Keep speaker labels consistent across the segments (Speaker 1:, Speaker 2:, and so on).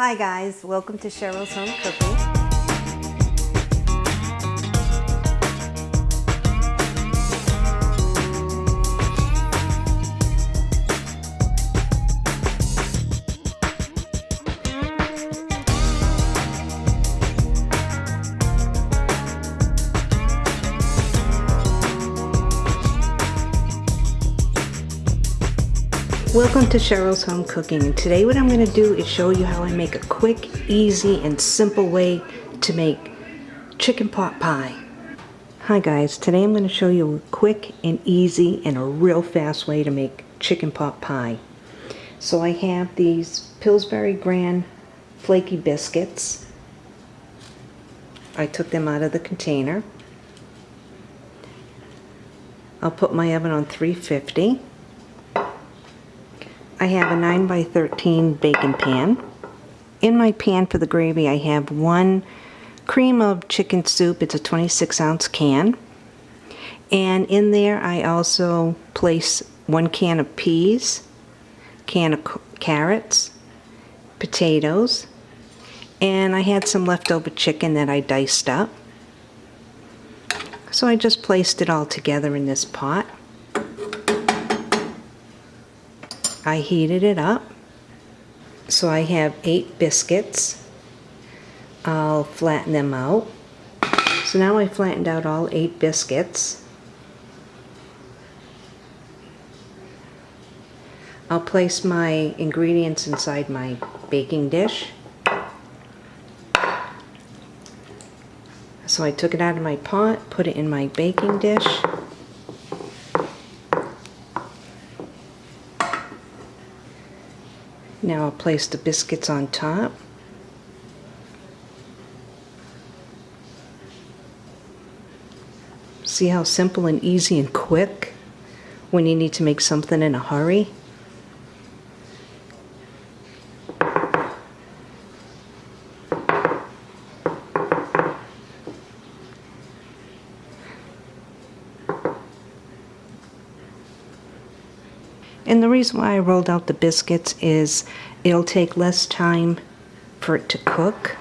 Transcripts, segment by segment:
Speaker 1: Hi guys, welcome to Cheryl's Home Cooking. Welcome to Cheryl's Home Cooking today what I'm going to do is show you how I make a quick, easy, and simple way to make chicken pot pie. Hi guys, today I'm going to show you a quick and easy and a real fast way to make chicken pot pie. So I have these Pillsbury Grand flaky biscuits. I took them out of the container. I'll put my oven on 350. I have a 9 by 13 baking pan. In my pan for the gravy I have one cream of chicken soup. It's a 26 ounce can. And in there I also place one can of peas, can of carrots, potatoes, and I had some leftover chicken that I diced up. So I just placed it all together in this pot. I heated it up. So I have eight biscuits. I'll flatten them out. So now I flattened out all eight biscuits. I'll place my ingredients inside my baking dish. So I took it out of my pot, put it in my baking dish. Now I'll place the biscuits on top. See how simple and easy and quick when you need to make something in a hurry? And the reason why I rolled out the biscuits is it'll take less time for it to cook.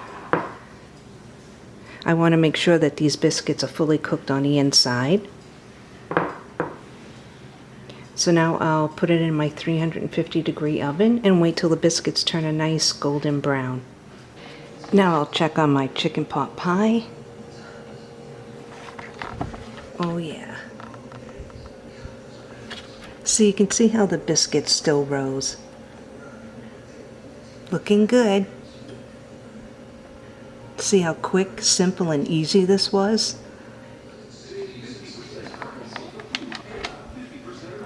Speaker 1: I want to make sure that these biscuits are fully cooked on the inside. So now I'll put it in my 350 degree oven and wait till the biscuits turn a nice golden brown. Now I'll check on my chicken pot pie. Oh yeah. So you can see how the biscuits still rose. Looking good. See how quick, simple, and easy this was?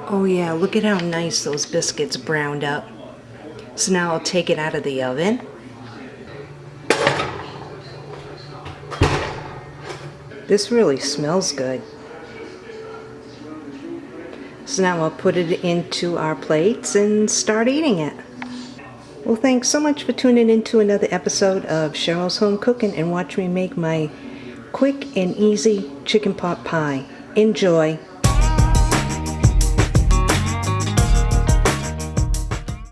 Speaker 1: Oh yeah, look at how nice those biscuits browned up. So now I'll take it out of the oven. This really smells good. So now I'll put it into our plates and start eating it. Well, thanks so much for tuning in to another episode of Cheryl's Home Cooking and watch me make my quick and easy chicken pot pie. Enjoy!